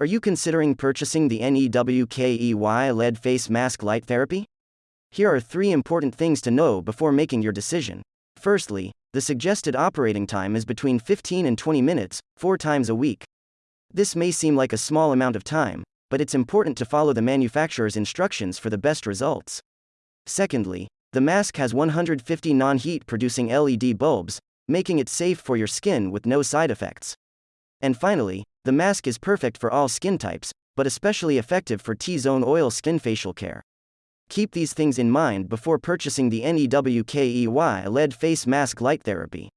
Are you considering purchasing the NEWKEY LED Face Mask Light Therapy? Here are three important things to know before making your decision. Firstly, the suggested operating time is between 15 and 20 minutes, four times a week. This may seem like a small amount of time, but it's important to follow the manufacturer's instructions for the best results. Secondly, the mask has 150 non heat producing LED bulbs, making it safe for your skin with no side effects. And finally, the mask is perfect for all skin types, but especially effective for T zone oil skin facial care. Keep these things in mind before purchasing the NEWKEY LED Face Mask Light Therapy.